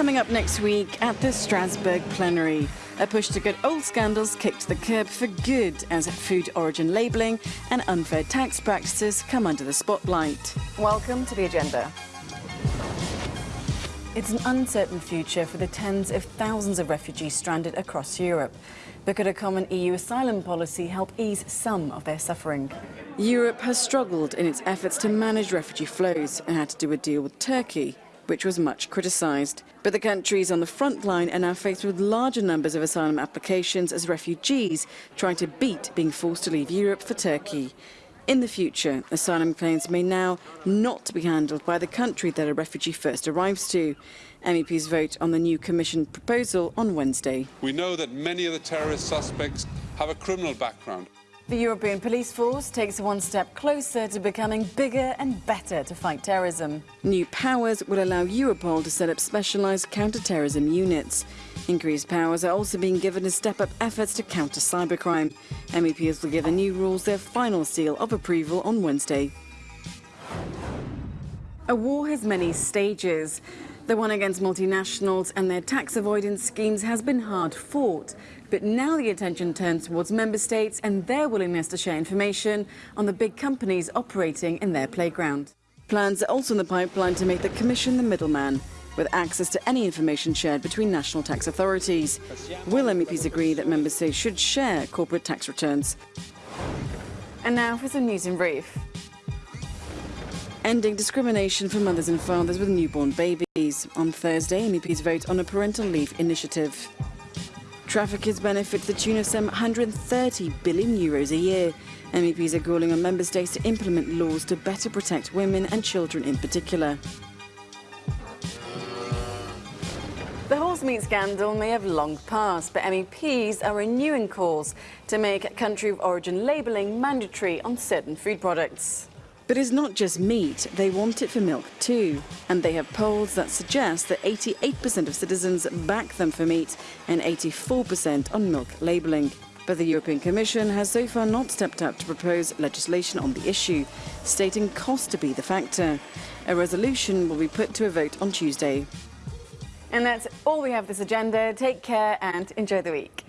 coming up next week at the Strasbourg plenary. A push to get old scandals kicked to the curb for good as food origin labelling and unfair tax practices come under the spotlight. Welcome to the agenda. It's an uncertain future for the tens of thousands of refugees stranded across Europe. But could a common EU asylum policy help ease some of their suffering? Europe has struggled in its efforts to manage refugee flows and had to do a deal with Turkey which was much criticised. But the countries on the front line are now faced with larger numbers of asylum applications as refugees trying to beat being forced to leave Europe for Turkey. In the future, asylum claims may now not be handled by the country that a refugee first arrives to. MEPs vote on the new Commission proposal on Wednesday. We know that many of the terrorist suspects have a criminal background. The European Police Force takes one step closer to becoming bigger and better to fight terrorism. New powers will allow Europol to set up specialised counter-terrorism units. Increased powers are also being given to step up efforts to counter cybercrime. MEPs will give the new rules their final seal of approval on Wednesday. A war has many stages. The one against multinationals and their tax avoidance schemes has been hard fought. But now the attention turns towards member states and their willingness to share information on the big companies operating in their playground. Plans are also in the pipeline to make the Commission the middleman, with access to any information shared between national tax authorities. Will MEPs agree that member states should share corporate tax returns? And now for some news in brief. Ending discrimination for mothers and fathers with newborn babies. On Thursday, MEPs vote on a parental leave initiative. Traffickers benefit the tune of some 130 billion euros a year. MEPs are calling on member states to implement laws to better protect women and children in particular. The horse meat scandal may have long passed, but MEPs are renewing calls to make country of origin labelling mandatory on certain food products. But it's not just meat, they want it for milk too. And they have polls that suggest that 88% of citizens back them for meat and 84% on milk labelling. But the European Commission has so far not stepped up to propose legislation on the issue, stating cost to be the factor. A resolution will be put to a vote on Tuesday. And that's all we have this agenda. Take care and enjoy the week.